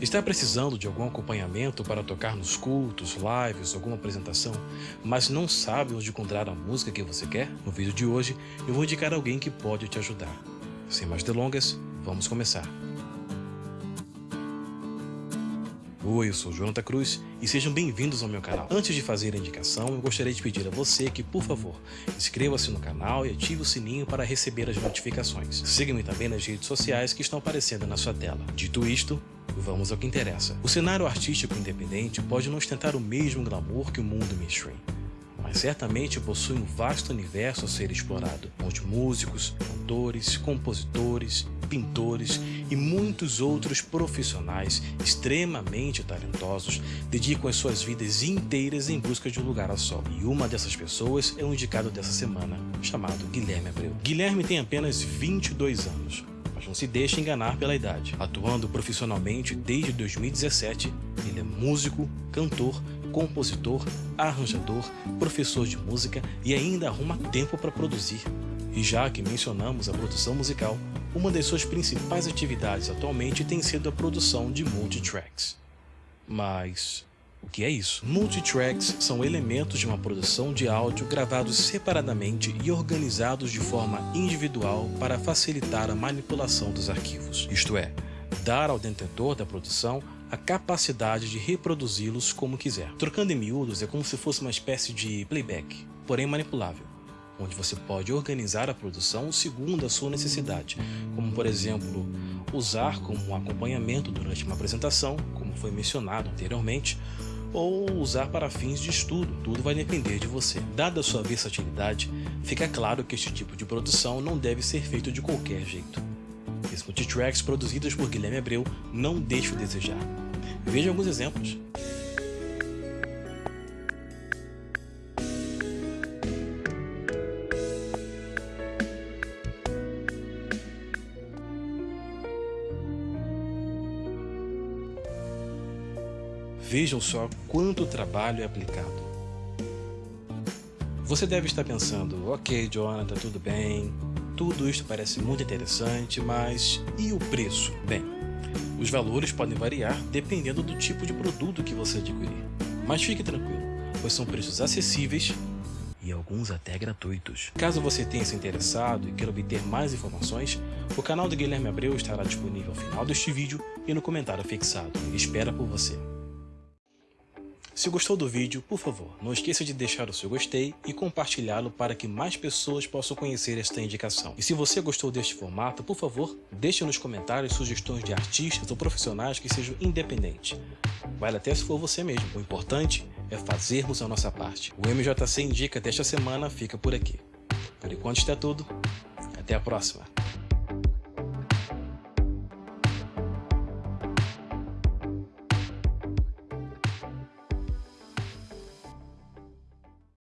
Está precisando de algum acompanhamento para tocar nos cultos, lives, alguma apresentação, mas não sabe onde encontrar a música que você quer? No vídeo de hoje eu vou indicar alguém que pode te ajudar. Sem mais delongas, vamos começar. Oi, eu sou Jonathan Cruz e sejam bem-vindos ao meu canal. Antes de fazer a indicação, eu gostaria de pedir a você que, por favor, inscreva-se no canal e ative o sininho para receber as notificações. Siga-me também nas redes sociais que estão aparecendo na sua tela. Dito isto, Vamos ao que interessa. O cenário artístico independente pode não ostentar o mesmo glamour que o mundo mainstream, mas certamente possui um vasto universo a ser explorado, onde músicos, cantores, compositores, pintores e muitos outros profissionais extremamente talentosos dedicam as suas vidas inteiras em busca de um lugar a sol. E uma dessas pessoas é o indicado dessa semana, chamado Guilherme Abreu. Guilherme tem apenas 22 anos, não se deixe enganar pela idade. Atuando profissionalmente desde 2017, ele é músico, cantor, compositor, arranjador, professor de música e ainda arruma tempo para produzir. E já que mencionamos a produção musical, uma das suas principais atividades atualmente tem sido a produção de multitracks. Mas o que é isso? Multitracks são elementos de uma produção de áudio gravados separadamente e organizados de forma individual para facilitar a manipulação dos arquivos, isto é, dar ao detentor da produção a capacidade de reproduzi-los como quiser. Trocando em miúdos é como se fosse uma espécie de playback, porém manipulável, onde você pode organizar a produção segundo a sua necessidade, como por exemplo, usar como um acompanhamento durante uma apresentação, como foi mencionado anteriormente, ou usar para fins de estudo, tudo vai depender de você. Dada a sua versatilidade, fica claro que este tipo de produção não deve ser feito de qualquer jeito. Os multitracks produzidos por Guilherme Abreu não deixam a desejar. Veja alguns exemplos. Vejam só quanto trabalho é aplicado. Você deve estar pensando, ok Jonathan, tudo bem, tudo isso parece muito interessante, mas e o preço? Bem, os valores podem variar dependendo do tipo de produto que você adquirir. Mas fique tranquilo, pois são preços acessíveis e alguns até gratuitos. Caso você tenha se interessado e queira obter mais informações, o canal do Guilherme Abreu estará disponível ao final deste vídeo e no comentário fixado. Espera por você. Se gostou do vídeo, por favor, não esqueça de deixar o seu gostei e compartilhá-lo para que mais pessoas possam conhecer esta indicação. E se você gostou deste formato, por favor, deixe nos comentários sugestões de artistas ou profissionais que sejam independentes. Vale até se for você mesmo. O importante é fazermos a nossa parte. O MJC Indica desta semana fica por aqui. Por enquanto está tudo. Até a próxima.